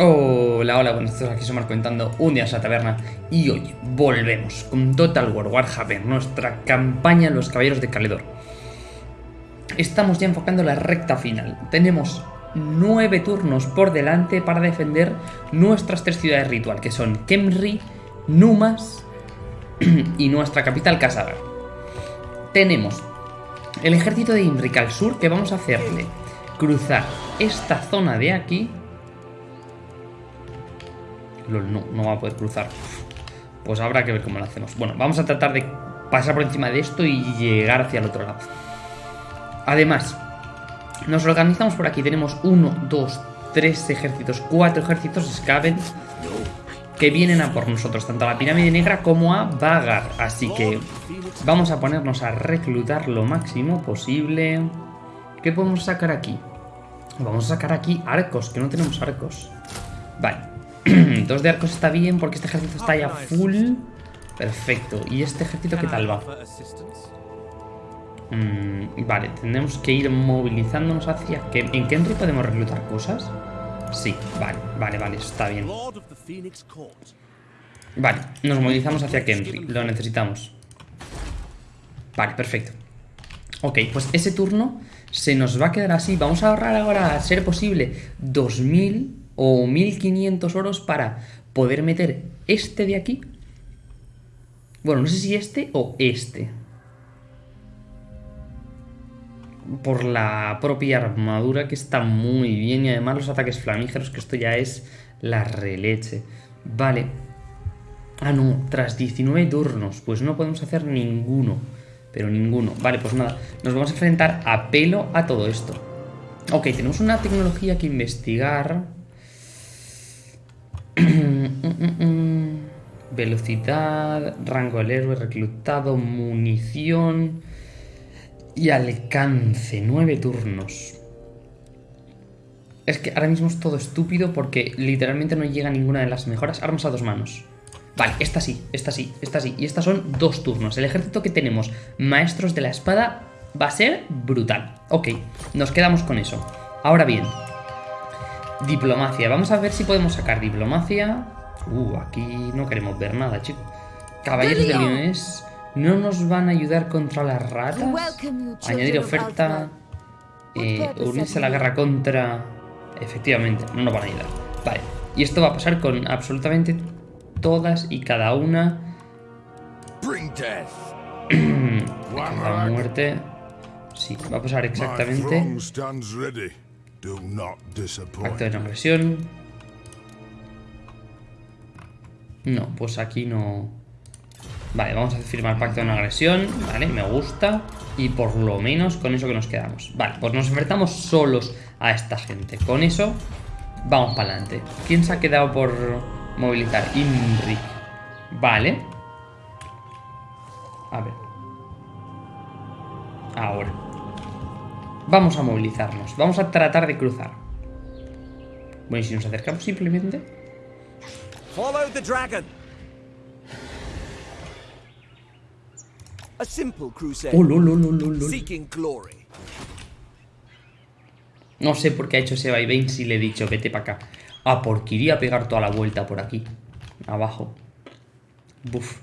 Hola, hola, buenas tardes, aquí somos comentando un día en la taberna y hoy volvemos con Total War Warhammer, nuestra campaña Los Caballeros de Caledor. Estamos ya enfocando la recta final, tenemos nueve turnos por delante para defender nuestras tres ciudades ritual, que son Kemri, Numas y nuestra capital Kasagar. Tenemos el ejército de Imrik al sur que vamos a hacerle cruzar esta zona de aquí no, no va a poder cruzar. Pues habrá que ver cómo lo hacemos. Bueno, vamos a tratar de pasar por encima de esto y llegar hacia el otro lado. Además, nos organizamos por aquí. Tenemos uno, dos, tres ejércitos, cuatro ejércitos Skaven que vienen a por nosotros, tanto a la pirámide negra como a Vagar. Así que vamos a ponernos a reclutar lo máximo posible. ¿Qué podemos sacar aquí? Vamos a sacar aquí arcos, que no tenemos arcos. Vale. Dos de arcos está bien porque este ejército está ya full. Perfecto. ¿Y este ejército qué tal va? Mm, vale, tenemos que ir movilizándonos hacia... ¿En Kenry podemos reclutar cosas? Sí, vale, vale, vale, está bien. Vale, nos movilizamos hacia Kenry, lo necesitamos. Vale, perfecto. Ok, pues ese turno se nos va a quedar así. Vamos a ahorrar ahora, a ser posible, 2000 o 1500 oros para poder meter este de aquí. Bueno, no sé si este o este. Por la propia armadura que está muy bien y además los ataques flamígeros, que esto ya es la releche. Vale. Ah, no, tras 19 turnos, pues no podemos hacer ninguno. Pero ninguno. Vale, pues nada, nos vamos a enfrentar a pelo a todo esto. Ok, tenemos una tecnología que investigar. Velocidad, rango del héroe, reclutado, munición y alcance. Nueve turnos. Es que ahora mismo es todo estúpido porque literalmente no llega ninguna de las mejoras. Armas a dos manos. Vale, esta sí, esta sí, esta sí. Y estas son dos turnos. El ejército que tenemos, maestros de la espada, va a ser brutal. Ok, nos quedamos con eso. Ahora bien, Diplomacia. Vamos a ver si podemos sacar diplomacia. Uh, aquí no queremos ver nada, chicos. Caballeros de Leones. ¿No nos van a ayudar contra las ratas? Añadir oferta. Eh, unirse a la guerra contra... Efectivamente, no nos van a ayudar. Vale. Y esto va a pasar con absolutamente todas y cada una. la muerte. Sí, va a pasar exactamente. Acto de no agresión. No, pues aquí no... Vale, vamos a firmar pacto de no agresión. Vale, me gusta. Y por lo menos con eso que nos quedamos. Vale, pues nos enfrentamos solos a esta gente. Con eso, vamos para adelante. ¿Quién se ha quedado por movilizar? Inri. Vale. A ver. Ahora. Vamos a movilizarnos. Vamos a tratar de cruzar. Bueno, y si nos acercamos simplemente... Follow the dragon. A simple crusade. Oh, Seeking glory. No sé por qué ha hecho ese vaivén si le he dicho vete para acá. Ah, porque iría a pegar toda la vuelta por aquí. Abajo. Buf.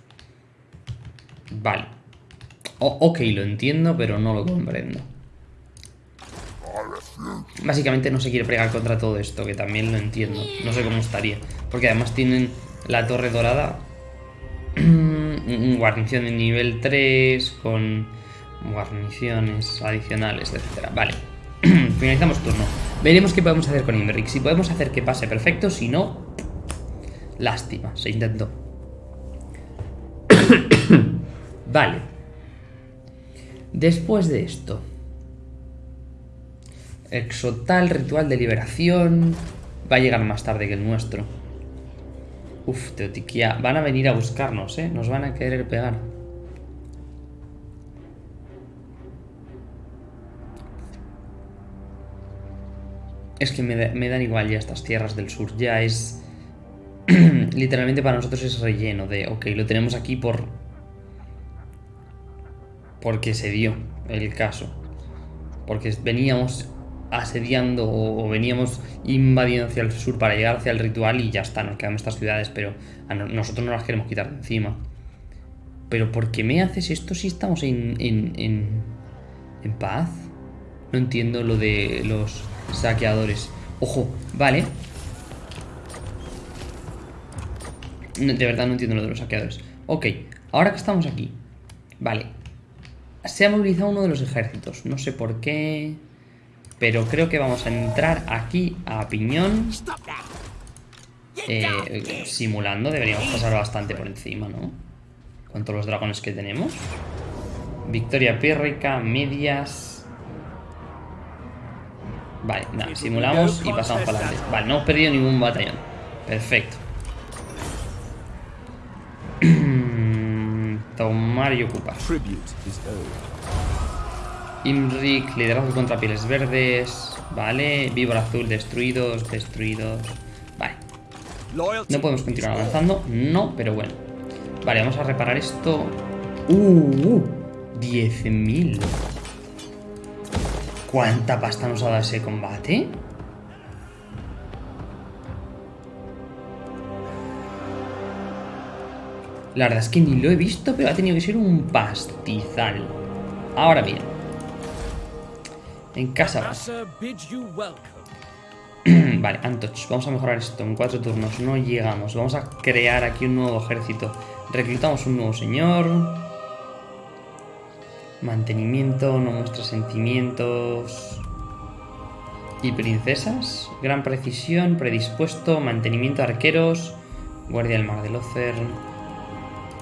Vale. ok, lo entiendo, pero no lo comprendo. Básicamente no se quiere pregar contra todo esto, que también lo entiendo. No sé cómo estaría. Porque además tienen la torre dorada. guarnición de nivel 3 con guarniciones adicionales, etc. Vale. Finalizamos turno. Veremos qué podemos hacer con Imric. Si podemos hacer que pase perfecto, si no... Lástima, se intentó. vale. Después de esto... Exotal, ritual de liberación. Va a llegar más tarde que el nuestro. Uf, Teotiquia. Van a venir a buscarnos, ¿eh? Nos van a querer pegar. Es que me, me dan igual ya estas tierras del sur. Ya es... Literalmente para nosotros es relleno de... Ok, lo tenemos aquí por... Porque se dio el caso. Porque veníamos asediando o veníamos invadiendo hacia el sur para llegar hacia el ritual y ya está, nos quedamos estas ciudades, pero nosotros no las queremos quitar de encima. Pero ¿por qué me haces esto si estamos en, en, en paz? No entiendo lo de los saqueadores. Ojo, vale. De verdad no entiendo lo de los saqueadores. Ok, ahora que estamos aquí. Vale. Se ha movilizado uno de los ejércitos. No sé por qué... Pero creo que vamos a entrar aquí a piñón. Eh, simulando, deberíamos pasar bastante por encima, ¿no? Con todos los dragones que tenemos. Victoria pírrica, medias... Vale, nada, simulamos y pasamos para adelante. Vale, no hemos perdido ningún batallón. Perfecto. Tomar y ocupar. Imrik, liderazgo contra pieles verdes. Vale, víbora azul, destruidos, destruidos. Vale. No podemos continuar avanzando. No, pero bueno. Vale, vamos a reparar esto. ¡Uh! 10.000. ¿Cuánta pasta nos ha dado ese combate? La verdad es que ni lo he visto, pero ha tenido que ser un pastizal. Ahora bien. En casa vale, Antoch, vamos a mejorar esto en cuatro turnos. No llegamos. Vamos a crear aquí un nuevo ejército. Reclutamos un nuevo señor. Mantenimiento, no muestra sentimientos. Y princesas. Gran precisión, predispuesto, mantenimiento arqueros. Guardia del mar de Locer.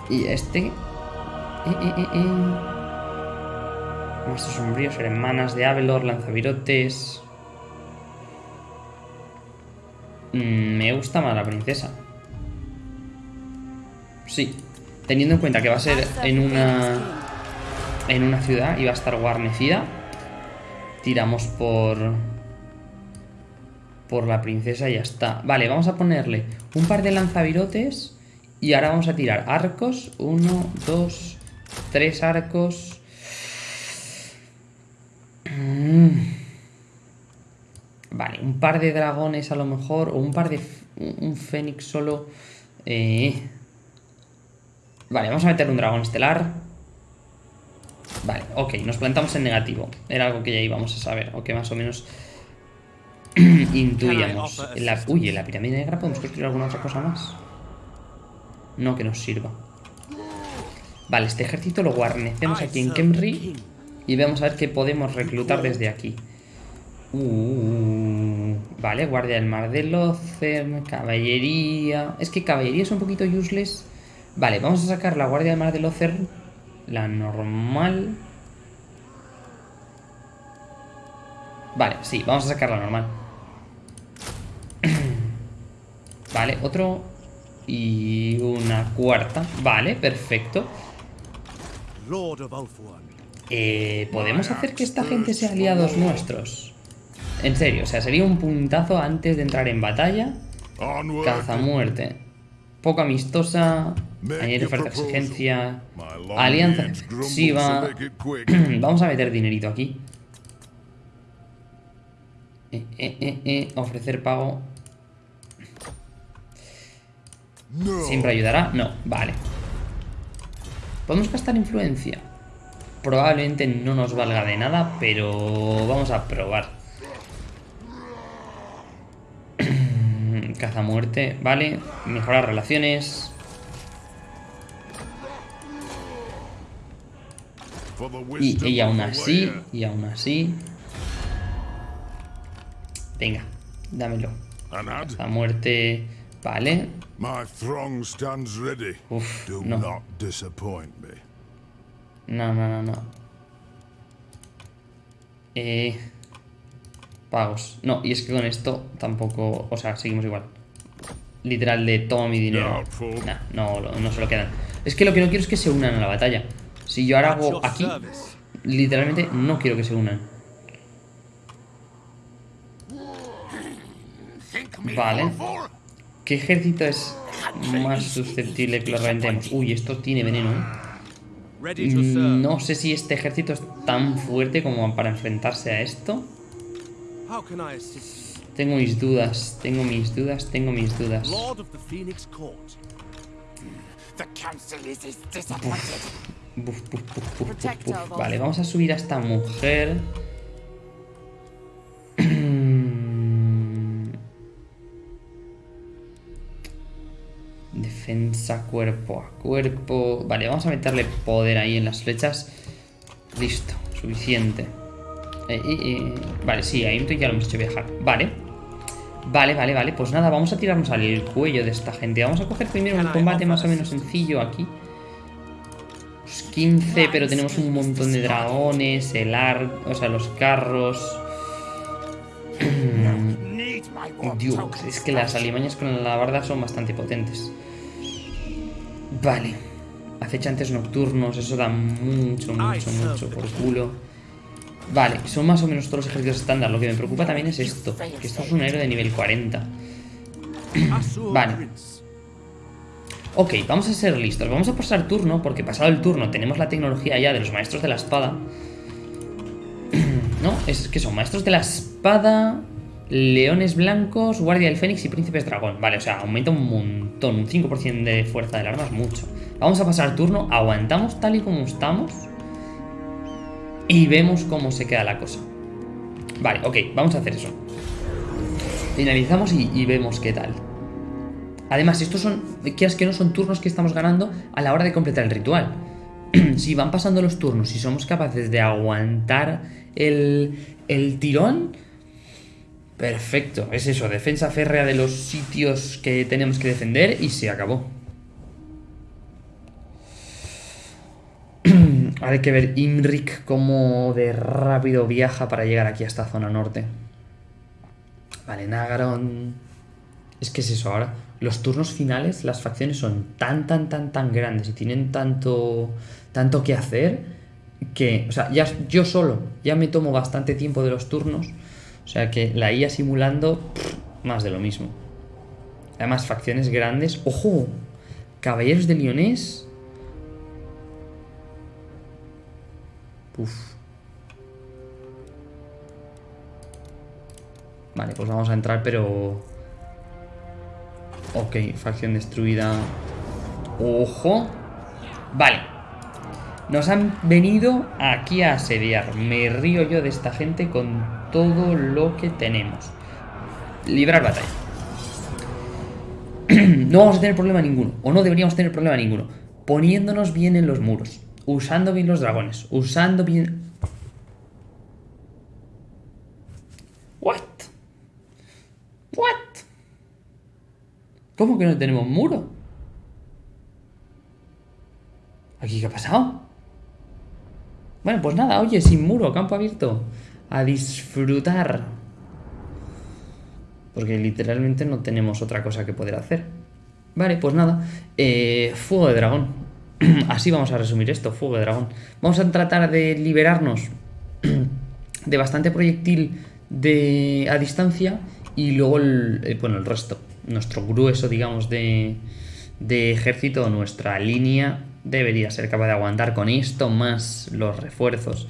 Y este... Eh, eh, eh, Maestros sombríos, hermanas de Avelor, lanzavirotes. Mm, me gusta más la princesa. Sí. Teniendo en cuenta que va a ser en una. En una ciudad y va a estar guarnecida. Tiramos por. Por la princesa y ya está. Vale, vamos a ponerle un par de lanzavirotes. Y ahora vamos a tirar arcos. Uno, dos, tres arcos. Mm. Vale, un par de dragones a lo mejor, o un par de... un fénix solo. Eh. Vale, vamos a meter un dragón estelar. Vale, ok, nos plantamos en negativo. Era algo que ya íbamos a saber, o que más o menos intuíamos. la, uy, en la pirámide negra podemos construir alguna otra cosa más. No que nos sirva. Vale, este ejército lo guarnecemos aquí en Kemri. Y vamos a ver qué podemos reclutar desde aquí. Uh, vale, guardia del mar de Lothern, caballería... Es que caballería es un poquito useless. Vale, vamos a sacar la guardia del mar de Lothern. La normal. Vale, sí, vamos a sacar la normal. vale, otro... Y una cuarta. Vale, perfecto. Lord of eh, ¿Podemos hacer que esta gente sea aliados nuestros? En serio, o sea, sería un puntazo antes de entrar en batalla. Caza muerte. Poco amistosa. Añadir oferta exigencia. Alianza exclusiva. Vamos a meter dinerito aquí. Eh, eh, eh, ofrecer pago. ¿Siempre ayudará? No, vale. ¿Podemos gastar influencia? Probablemente no nos valga de nada, pero vamos a probar. Caza muerte, vale. Mejorar relaciones. Y, y aún así, y aún así... Venga, dámelo. Caza muerte, vale. Uf, no. No, no, no, no. Eh, pagos. No, y es que con esto tampoco... O sea, seguimos igual. Literal de todo mi dinero. no, no se lo quedan. Es que lo que no quiero es que se unan a la batalla. Si yo ahora hago aquí, literalmente no quiero que se unan. Vale. ¿Qué ejército es más susceptible que lo reventemos? Uy, esto tiene veneno, ¿eh? No sé si este ejército es tan fuerte como para enfrentarse a esto. Tengo mis dudas, tengo mis dudas, tengo mis dudas. Buf, buf, buf, Vale, vamos a subir a esta mujer. Defensa cuerpo a cuerpo. Vale, vamos a meterle poder ahí en las flechas. Listo, suficiente. Eh, eh, eh, Vale, sí, ahí ya lo hemos hecho viajar. Vale. Vale, vale, vale. Pues nada, vamos a tirarnos al cuello de esta gente. Vamos a coger primero un combate más o menos sencillo aquí. Pues 15, pero tenemos un montón de dragones, el ar... O sea, los carros... Dios, es que las alimañas con la alabarda son bastante potentes. Vale. Acechantes nocturnos, eso da mucho, mucho, mucho por culo. Vale, son más o menos todos los ejércitos estándar. Lo que me preocupa también es esto, que esto es un héroe de nivel 40. Asur Vale. Ok, vamos a ser listos. Vamos a pasar turno, porque pasado el turno tenemos la tecnología ya de los maestros de la espada. ¿No? Es que son maestros de la espada, leones blancos, guardia del fénix y príncipes dragón. Vale, o sea, aumenta un montón. Un 5% de fuerza del arma es mucho. Vamos a pasar turno, aguantamos tal y como estamos. Y vemos cómo se queda la cosa. Vale, ok, vamos a hacer eso. Finalizamos y, vemos qué tal. Además, estos son, quieras que no, son turnos que estamos ganando a la hora de completar el ritual. si van pasando los turnos y somos capaces de aguantar el, el tirón, perfecto. Es eso, defensa férrea de los sitios que tenemos que defender y se acabó. Ahora hay que ver Imrik cómo de rápido viaja para llegar aquí a esta zona norte. Vale, Nagaron. Es que es eso ahora. Los turnos finales, las facciones son tan, tan, tan, tan grandes y tienen tanto, tanto que hacer que, o sea, ya yo solo ya me tomo bastante tiempo de los turnos. O sea que la IA simulando, más de lo mismo. Además, facciones grandes. ¡Ojo! Caballeros de Lyonés. Uf. Vale, pues vamos a entrar, pero... Ok, facción destruida. ¡Ojo! Vale. Nos han venido aquí a asediar. Me río yo de esta gente con todo lo que tenemos. Librar batalla. no vamos a tener problema ninguno. O no deberíamos tener problema ninguno. Poniéndonos bien en los muros. Usando bien los dragones. Usando bien... What? What? ¿Cómo que no tenemos muro? ¿Aquí qué ha pasado? Bueno, pues nada, oye, sin muro, campo abierto. A disfrutar. Porque literalmente no tenemos otra cosa que poder hacer. Vale, pues nada. Eh, fuego de dragón. Así vamos a resumir esto, fuego de dragón. Vamos a tratar de liberarnos de bastante proyectil de, a distancia y luego el, eh, bueno, el resto. Nuestro grueso, digamos, de, de ejército, nuestra línea debería ser capaz de aguantar con esto más los refuerzos.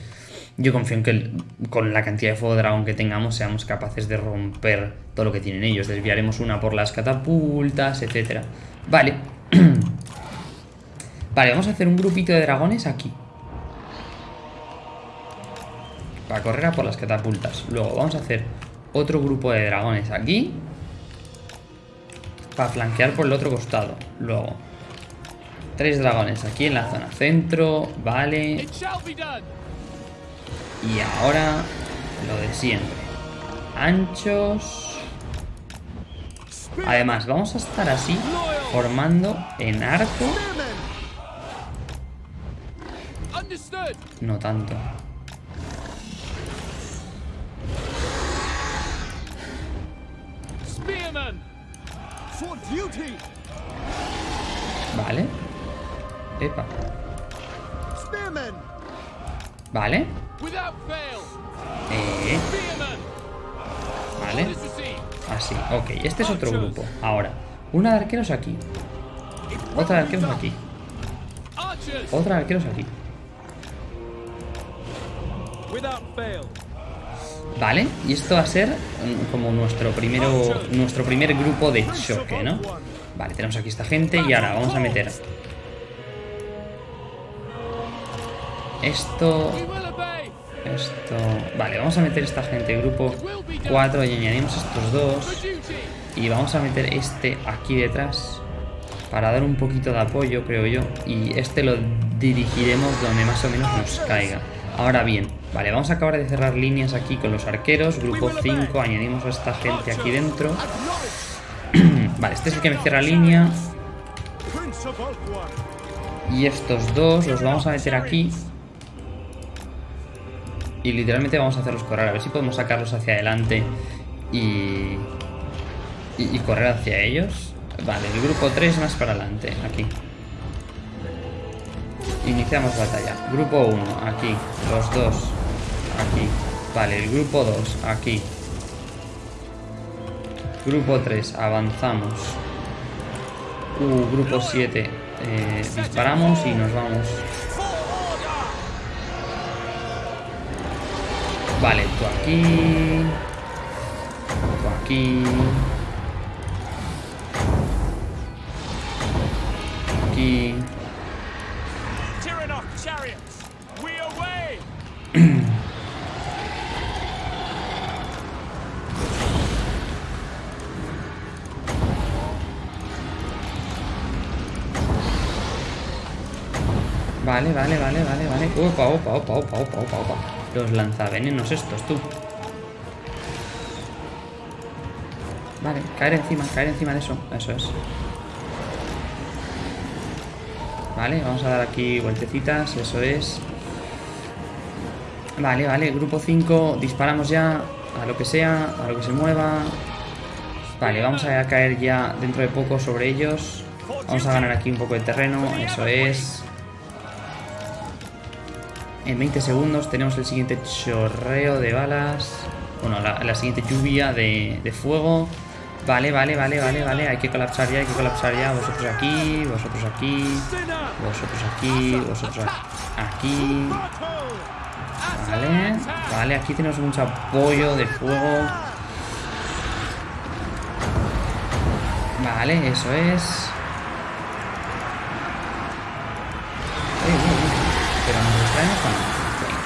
Yo confío en que con la cantidad de fuego dragón que tengamos seamos capaces de romper todo lo que tienen ellos. Desviaremos una por las catapultas, etcétera. Vale. vale, vamos a hacer un grupito de dragones aquí. Para correr a por las catapultas. Luego vamos a hacer otro grupo de dragones aquí. Para flanquear por el otro costado. Luego. Tres dragones aquí en la zona centro. Vale. Y ahora lo de siempre. Anchos. Además, vamos a estar así, formando en arco. No tanto. Vale. Epa. Vale. Eh, vale. Así. Ok, este es otro grupo. Ahora, una de arqueros aquí. Otra de arqueros aquí. Otra de arqueros aquí. Vale, y esto va a ser mm, como nuestro primero nuestro primer grupo de choque, ¿no? Vale, tenemos aquí esta gente y ahora vamos a meter esto, esto... Vale, vamos a meter esta gente, grupo 4 y añadimos estos dos y vamos a meter este aquí detrás para dar un poquito de apoyo, creo yo, y este lo dirigiremos donde más o menos nos caiga. Ahora bien, vale, vamos a acabar de cerrar líneas aquí con los arqueros, grupo 5, añadimos a esta gente aquí dentro. Vale, este es el que me cierra línea. Y estos dos los vamos a meter aquí. Y literalmente vamos a hacerlos correr. A ver si podemos sacarlos hacia adelante y, y, correr hacia ellos. Vale, el grupo 3 más para adelante, aquí. Iniciamos batalla. Grupo 1, aquí. Los dos, aquí. Vale, el grupo 2, aquí. Grupo 3, avanzamos. Uh, grupo 7. eh, disparamos y nos vamos. Vale, tú aquí. Tú aquí. Aquí. Vale, vale, vale, vale, vale. Opa, opa, opa, opa, opa, opa, opa. Los lanzavenenos estos, tú. Vale, caer encima, caer encima de eso. Eso es. Vale, vamos a dar aquí vueltecitas, eso es. Vale, vale, grupo 5, disparamos ya a lo que sea, a lo que se mueva. Vale, vamos a caer ya dentro de poco sobre ellos. Vamos a ganar aquí un poco de terreno, eso es. En 20 segundos tenemos el siguiente chorreo de balas. Bueno, la, siguiente lluvia de, de fuego. Vale, vale, vale, vale, vale. Hay que colapsar ya, hay que colapsar ya. Vosotros aquí, vosotros aquí, vosotros aquí, vosotros aquí. Vale, vale, aquí tenemos mucho apoyo de fuego. Vale, eso es. Uy, uy, uy. Pero nos distraemos o no. Venga.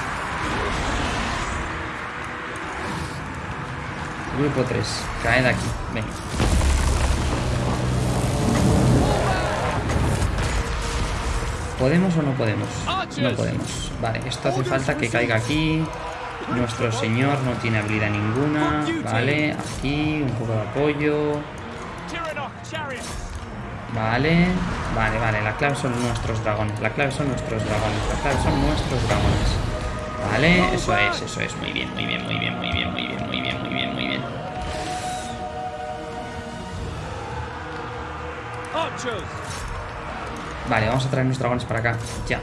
Grupo 3, caed aquí. Venga. ¿Podemos o no podemos? No podemos. Vale, esto hace falta que caiga aquí. Nuestro señor no tiene habilidad ninguna. Vale, aquí un poco de apoyo. Vale, vale, vale. La clave son nuestros dragones. La clave son nuestros dragones. La clave son nuestros dragones. Vale, eso es, eso es. Muy bien, muy bien, muy bien, muy bien, muy bien, Vale, vamos a traer nuestros dragones para acá. Ya.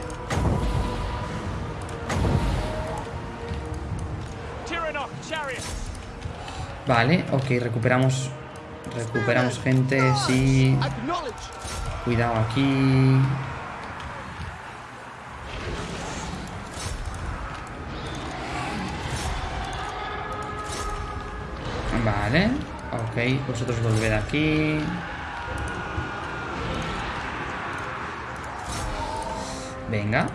Vale, ok, recuperamos. Recuperamos gente, sí. Cuidado aquí. Vale, ok, vosotros volved aquí. Venga,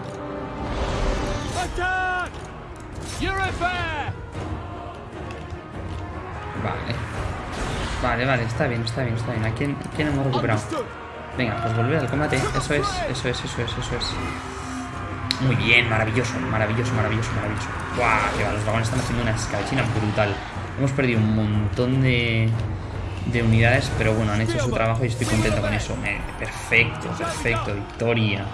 vale. Vale, vale, está bien, está bien, está bien. ¿A quién, quién hemos recuperado? Venga, pues volver al combate. Eso es, eso es, eso es, eso es. Muy bien, maravilloso, maravilloso, maravilloso, maravilloso. ¡Guau! Que va, los dragones están haciendo una escabechina brutal. Hemos perdido un montón de, de unidades, pero bueno, han hecho su trabajo y estoy contento con eso. Eh, perfecto, perfecto. Victoria.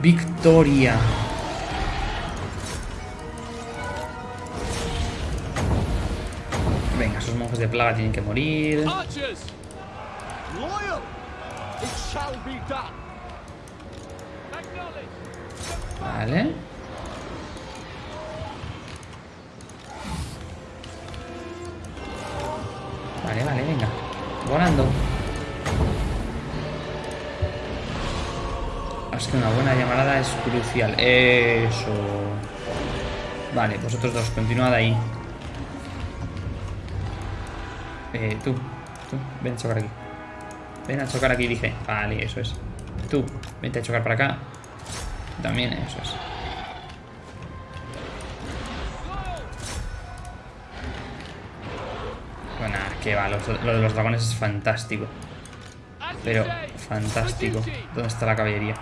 Victoria. Venga, esos monjes de plaga tienen que morir. Vale. Vale, vale, venga. Volando. Es que una buena llamarada es crucial. Eso. Vale, vosotros dos, continuad ahí. Eh, tú, tú, ven a chocar aquí. Ven a chocar aquí, dije. Vale, eso es. Tú, vente a chocar para acá. También, eso es. Bueno, que va, los- lo de los dragones es fantástico. Pero fantástico. ¿Dónde está la caballería?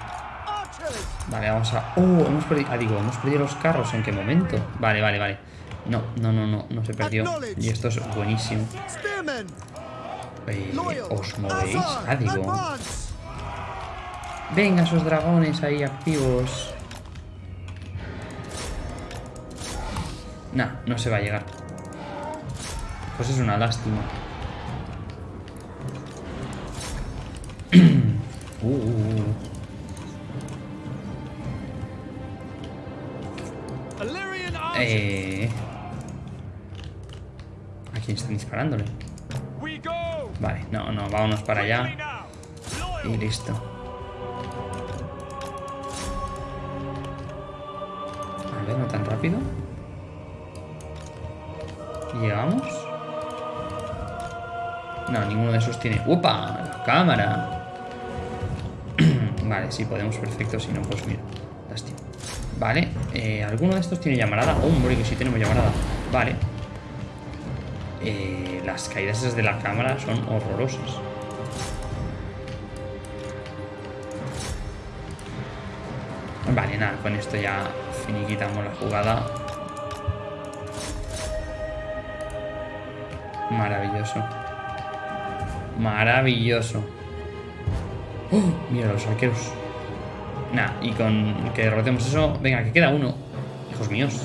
Vale, vamos a... ¡Oh! Hemos perdido... Ah, digo, hemos perdido los carros. ¿En qué momento? Vale, vale, vale. No, no, no, no. No se perdió. Y esto es buenísimo. Eh! ¿Os movéis? Ah, digo... Venga, esos dragones ahí activos. Nah, no se va a llegar. Pues es una lástima. Uh, uh, Eh... ¿A quién están disparándole? Vale, no, no, vámonos para allá y listo. A ver, no tan rápido. ¿Llegamos? No, ninguno de esos tiene... ¡Upa! ¡La cámara! vale, sí, podemos, perfecto. Si no, pues mira. Vale, eh, ¿alguno de estos tiene llamarada? Hombre, que sí tenemos llamarada. Vale. Eh, las caídas esas de la cámara son horrorosas. Vale, nada, con esto ya finiquitamos la jugada. Maravilloso. Maravilloso. ¡Oh! Mira los arqueros. Nah, y con que derrotemos eso... Venga, que queda uno. Hijos míos.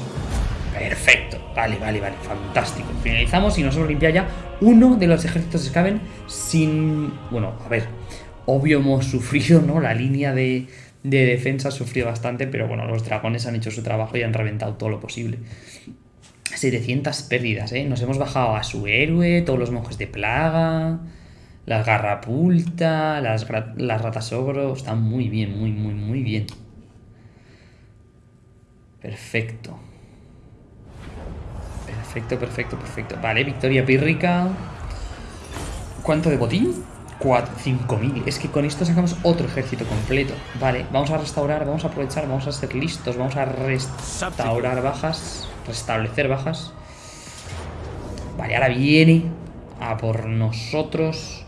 Perfecto. Vale, vale, vale. Fantástico. Finalizamos y nos hemos limpiado ya uno de los ejércitos de Skaven sin... Bueno, a ver. Obvio hemos sufrido, ¿no? La línea de, de defensa ha sufrido bastante, pero bueno, los dragones han hecho su trabajo y han reventado todo lo posible. 700 pérdidas, ¿eh? Nos hemos bajado a su héroe, todos los monjes de plaga, las garrapulta, las, las ratas ogro. Están muy bien, muy, muy, muy bien. Perfecto. Perfecto, perfecto, perfecto. Vale, victoria pírrica. ¿Cuánto de botín? 5.000. Es que con esto sacamos otro ejército completo. Vale, vamos a restaurar, vamos a aprovechar, vamos a ser listos, vamos a restaurar bajas, restablecer bajas. Vale, ahora viene a por nosotros.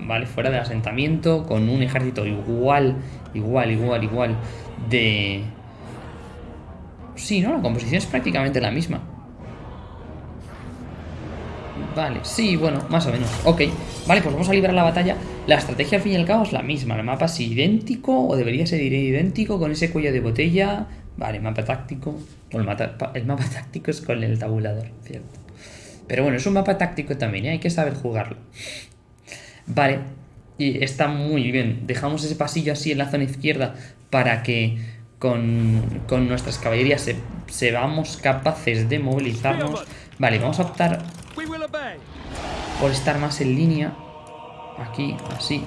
Vale, fuera del asentamiento, con un ejército igual, igual, igual, igual de... Sí, ¿no? La composición es prácticamente la misma. Vale, sí, bueno, más o menos. Ok, vale, pues vamos a librar la batalla. La estrategia al fin y al cabo es la misma. El mapa es idéntico o debería ser idéntico con ese cuello de botella. Vale, mapa táctico. El mapa táctico es con el tabulador, cierto. Pero bueno, es un mapa táctico también, ¿eh? hay que saber jugarlo. Vale, y está muy bien. Dejamos ese pasillo así en la zona izquierda para que con, con nuestras caballerías se, seamos capaces de movilizarnos. Vale, vamos a optar por estar más en línea. Aquí, así.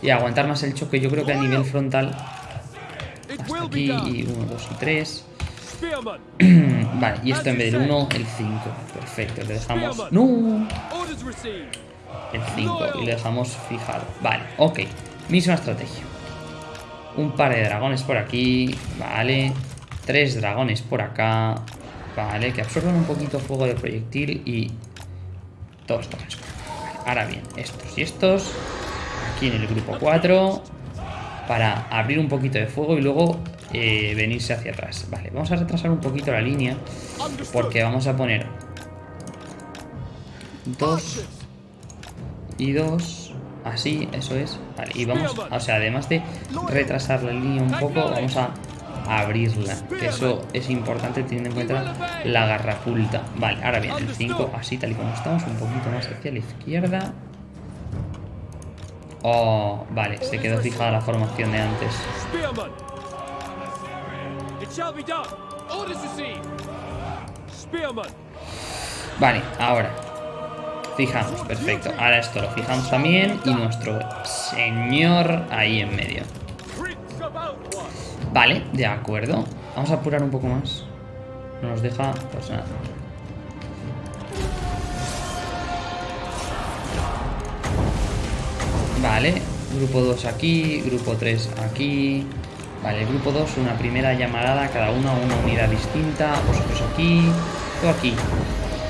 Y aguantar más el choque. Yo creo que a nivel frontal. Hasta aquí. Y 1, 2 y 3. Spearman! Vale, y esto en vez del 1, el 5. Perfecto, le dejamos. ¡No! El 5 y le dejamos fijado. Vale, ok. Misma estrategia. Un par de dragones por aquí. Vale. Tres dragones por acá. Vale, que absorben un poquito fuego de proyectil y dos dragones por acá. Vale, ahora bien, estos y estos. Aquí en el grupo 4. Para abrir un poquito de fuego y luego eh, venirse hacia atrás. Vale, vamos a retrasar un poquito la línea. Porque vamos a poner dos y dos. Así, eso es. Vale, y vamos, o sea, además de retrasar la línea un poco, vamos a abrirla. Que eso es importante teniendo en cuenta la garrapulta. Vale, ahora bien, el 5, así tal y como estamos, un poquito más hacia la izquierda. Oh, vale, se quedó fijada la formación de antes. Vale, ahora. Fijamos, perfecto. Ahora esto lo fijamos también y nuestro señor ahí en medio. Vale, de acuerdo. Vamos a apurar un poco más. No nos deja, pues nada. Vale, grupo 2 aquí, grupo 3 aquí. Vale, grupo 2, una primera llamarada, cada uno a una unidad distinta. Vosotros aquí, todo aquí,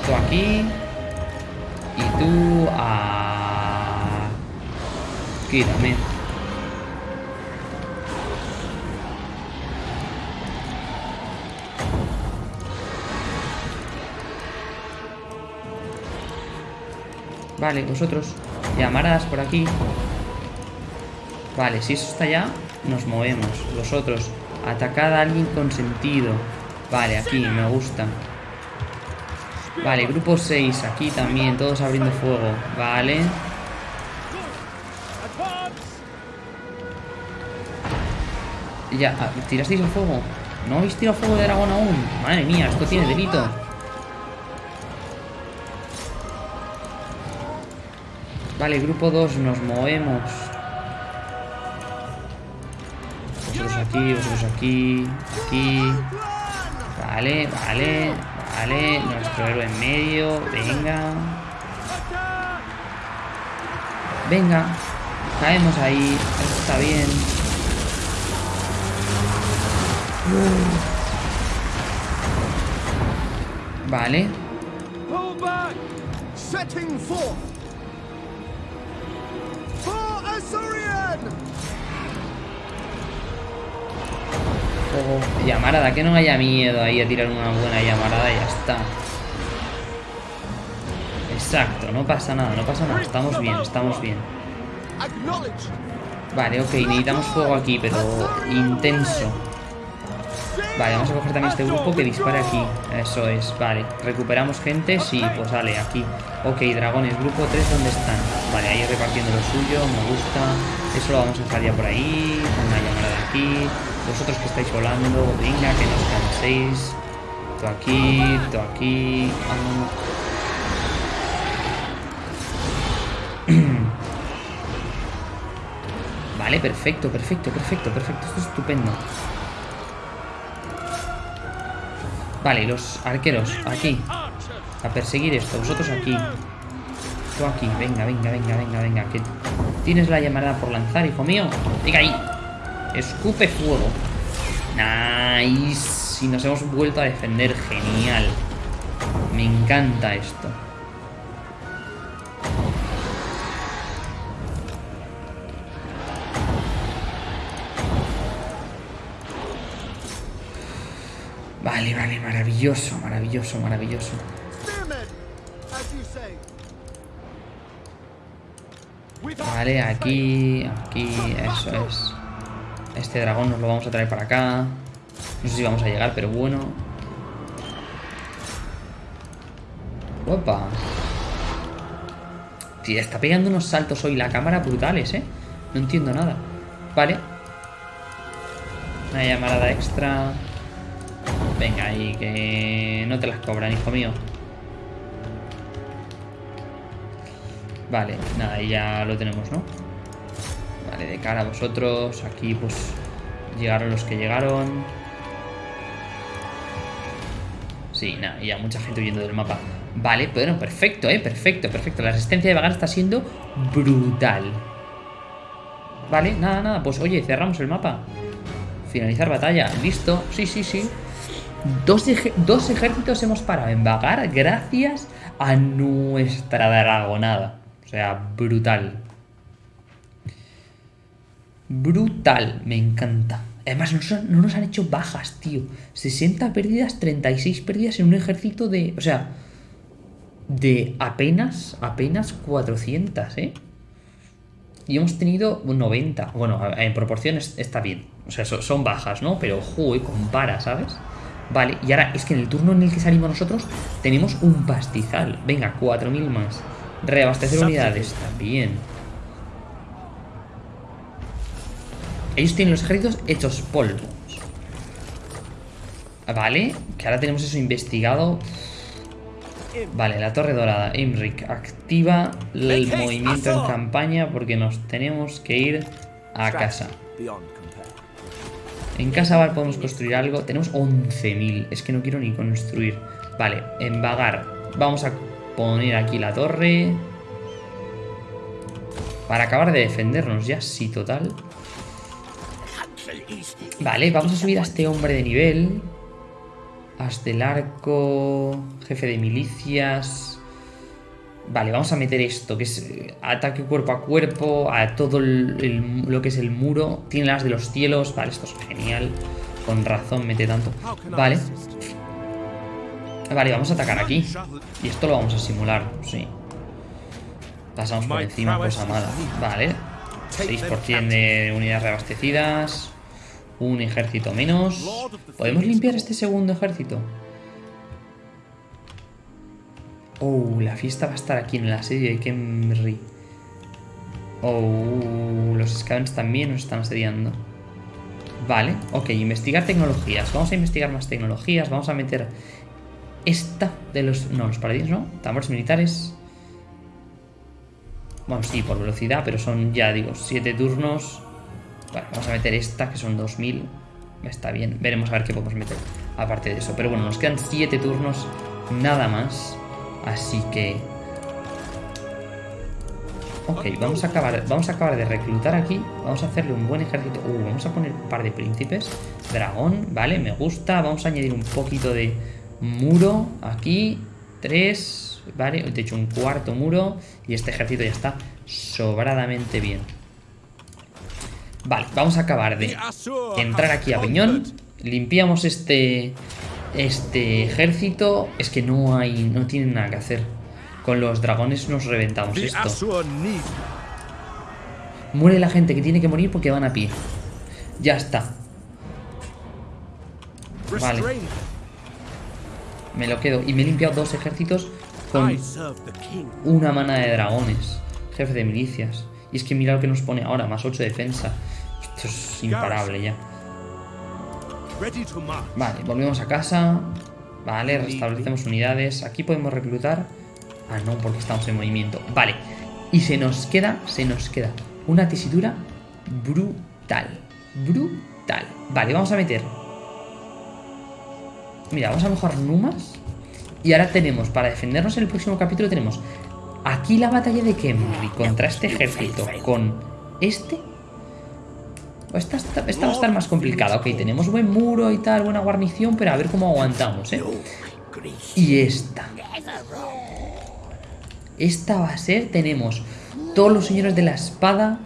todo aquí, Tú a... Aquí también. Vale, vosotros. Llamaradas por aquí. Vale, si eso está allá, nos movemos. Vosotros, atacad a alguien con sentido. Vale, aquí, me gusta. Vale, grupo 6, aquí también, todos abriendo fuego. Vale. Ya, ah, ¿tirasteis el fuego? ¿No habéis tirado fuego de dragón aún? Madre mía, esto tiene delito. Vale, grupo 2, nos movemos. Vosotros aquí, vosotros aquí, aquí. Vale, vale, vale. Nuestro héroe en medio, venga. Venga. Caemos ahí, eso está bien. Vale. Llamarada, que no haya miedo ahí a tirar una buena llamarada y ya está. Exacto, no pasa nada, no pasa nada. Estamos bien, estamos bien. Vale, ok, necesitamos fuego aquí, pero intenso. Vale, vamos a coger también este grupo que dispara aquí. Eso es, vale. ¿Recuperamos gente? Sí, pues vale, aquí. Ok, dragones, grupo 3, ¿dónde están? Vale, ahí repartiendo lo suyo, me gusta. Eso lo vamos a dejar ya por ahí. Una llamada aquí. Vosotros que estáis volando, venga, que no os canséis. Tú aquí, tú aquí. Vale, perfecto, perfecto, perfecto, perfecto. Esto es estupendo. Vale, los arqueros, aquí. A perseguir esto. Vosotros aquí. Tú aquí. Venga, venga, venga, venga, venga. Que tienes la llamada por lanzar, hijo mío. Venga ahí. Escupe fuego. Nice. Y nos hemos vuelto a defender. Genial. Me encanta esto. Vale, vale, maravilloso, maravilloso, maravilloso. Vale, aquí, aquí, eso es. Este dragón nos lo vamos a traer para acá. No sé si vamos a llegar, pero bueno. Opa. Tío, está pegando unos saltos hoy la cámara brutales, ¿eh? No entiendo nada. Vale. Una llamarada extra. Venga, ahí, que no te las cobran, hijo mío. Vale, nada, y ya lo tenemos, ¿no? De cara a vosotros. Aquí, pues, llegaron los que llegaron. Sí, nada, y ya mucha gente huyendo del mapa. Vale, bueno, perfecto, ¿eh? Perfecto, perfecto. La resistencia de Vagar está siendo brutal. Vale, nada, nada. Pues, oye, cerramos el mapa. Finalizar batalla. Listo. Sí, sí, sí. Dos, ej- dos ejércitos hemos parado en Vagar gracias a nuestra dragonada. O sea, brutal. Brutal, me encanta. Además, no, nos han hecho bajas, tío. 60 pérdidas, 36 pérdidas en un ejército de... O sea, de apenas, apenas 400, ¿eh? Y hemos tenido 90. Bueno, en proporciones está bien. O sea, so- son bajas, ¿no? Pero, joder, compara, ¿sabes? Vale, y ahora es que en el turno en el que salimos nosotros tenemos un pastizal. Venga, 4.000 más. Reabastecer unidades también. Ellos tienen los ejércitos hechos polvo. Vale, que ahora tenemos eso investigado. Vale, la torre dorada. Imric, activa el movimiento en campaña porque nos tenemos que ir a casa. En casa Val podemos construir algo. Tenemos 11.000. Es que no quiero ni construir. Vale, en Vagar. Vamos a poner aquí la torre. Para acabar de defendernos ya, sí, total. Vale, vamos a subir a este hombre de nivel. Hasta el arco. Jefe de milicias. Vale, vamos a meter esto, que es eh, ataque cuerpo a cuerpo, a todo el- el- lo que es el muro. Tiene las de los cielos. Vale, esto es genial. Con razón mete tanto. Vale. Vale, vamos a atacar aquí. Y esto lo vamos a simular, sí. Pasamos por encima, cosa mala. Vale. 6% de unidades reabastecidas. Un ejército menos. ¿Podemos limpiar este segundo ejército? Oh, la fiesta va a estar aquí en el asedio de Kemri. Oh, los Scavens también nos están asediando. Vale, ok, investigar tecnologías. Vamos a investigar más tecnologías. Vamos a meter esta de los... No, los paladines no. Tambores militares. Bueno, sí, por velocidad, pero son, ya digo, 7 turnos. Bueno, vamos a meter esta, que son 2000. Está bien, veremos a ver qué podemos meter aparte de eso. Pero bueno, nos quedan 7 turnos, nada más. Así que... Ok, vamos a acabar, vamos a acabar de reclutar aquí. Vamos a hacerle un buen ejército. Uh, vamos a poner un par de príncipes. Dragón, vale, me gusta. Vamos a añadir un poquito de muro aquí. Tres, vale. De hecho, un cuarto muro. Y este ejército ya está sobradamente bien. Vale, vamos a acabar de entrar aquí a Peñón. Limpiamos este este ejército. Es que no hay, no tienen nada que hacer. Con los dragones nos reventamos esto. Muere la gente que tiene que morir porque van a pie. Ya está. Vale. Me lo quedo. Y me he limpiado dos ejércitos con una mana de dragones. Jefe de milicias. Y es que mira lo que nos pone ahora. Más 8 de defensa. Esto es imparable ya. Vale, volvemos a casa. Vale, restablecemos unidades. Aquí podemos reclutar. Ah, no, porque estamos en movimiento. Vale. Y se nos queda, se nos queda una tesitura brutal. Brutal. Vale, vamos a meter. Mira, vamos a mejorar Numas. Y ahora tenemos, para defendernos en el próximo capítulo, tenemos aquí la batalla de Kemri contra este ejército. Con este esta, esta- esta va a estar más complicada. Ok, tenemos buen muro y tal, buena guarnición, pero a ver cómo aguantamos, ¿eh? Y esta. Esta va a ser, tenemos todos los señores de la espada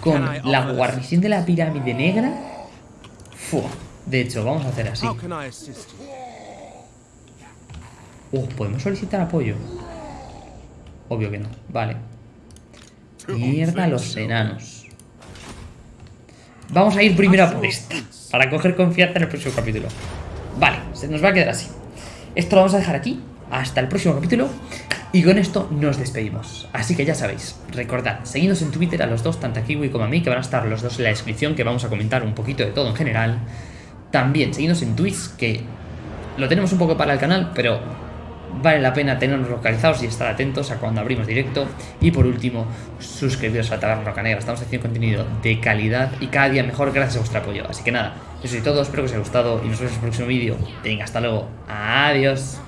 con la guarnición de la pirámide negra. Fu. De hecho, vamos a hacer así. Uh, ¿podemos solicitar apoyo? Obvio que no. Vale. Mierda los enanos. Vamos a ir primero a por esta. Para coger confianza en el próximo capítulo. Vale, se nos va a quedar así. Esto lo vamos a dejar aquí. Hasta el próximo capítulo. Y con esto nos despedimos. Así que ya sabéis, recordad, seguidnos en Twitter a los dos, tanto a Kiwi como a mí, que van a estar los dos en la descripción, que vamos a comentar un poquito de todo en general. También seguidnos en Twitch, que lo tenemos un poco para el canal, pero vale la pena tenernos localizados y estar atentos a cuando abrimos directo. Y por último, suscribiros a Taberna Roca Negra. Estamos haciendo contenido de calidad y cada día mejor gracias a vuestro apoyo. Así que nada, eso es todo, espero que os haya gustado y nos vemos en el próximo vídeo. Venga, hasta luego. Adiós.